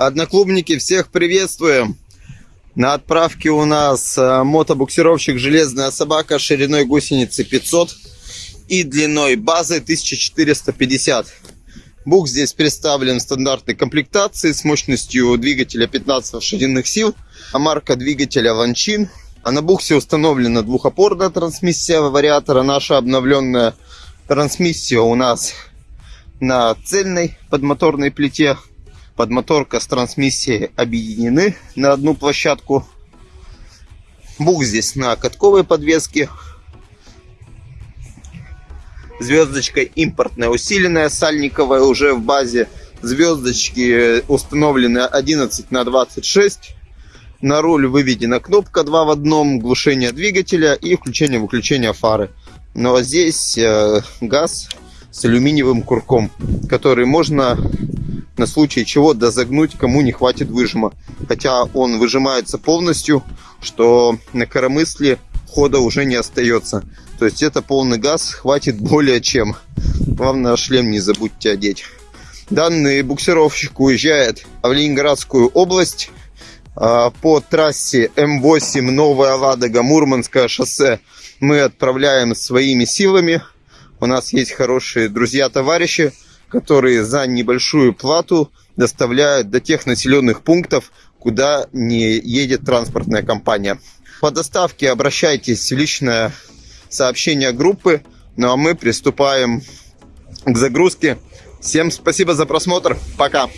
Одноклубники, всех приветствуем! На отправке у нас э, мотобуксировщик «Железная собака» шириной гусеницы 500 и длиной базы 1450. Бук здесь представлен в стандартной комплектации с мощностью двигателя 15 лошадиных сил, а марка двигателя Ванчин. А на буксе установлена двухопорная трансмиссия вариатора. Наша обновленная трансмиссия у нас на цельной подмоторной плите подмоторка с трансмиссией объединены на одну площадку. Бук здесь на катковой подвеске. Звездочка импортная, усиленная, сальниковая уже в базе. Звездочки установлены 11 на 26. На руль выведена кнопка 2 в одном, глушение двигателя и включение-выключение фары. Но здесь э, газ с алюминиевым курком, который можно на случай чего дозагнуть, кому не хватит выжима. Хотя он выжимается полностью, что на коромысле хода уже не остается. То есть это полный газ, хватит более чем. Главное шлем не забудьте одеть. Данный буксировщик уезжает в Ленинградскую область а, по трассе М8 Новая Ладога, Мурманское шоссе. Мы отправляем своими силами. У нас есть хорошие друзья-товарищи, которые за небольшую плату доставляют до тех населенных пунктов, куда не едет транспортная компания. По доставке обращайтесь в личное сообщение группы. Ну а мы приступаем к загрузке. Всем спасибо за просмотр. Пока.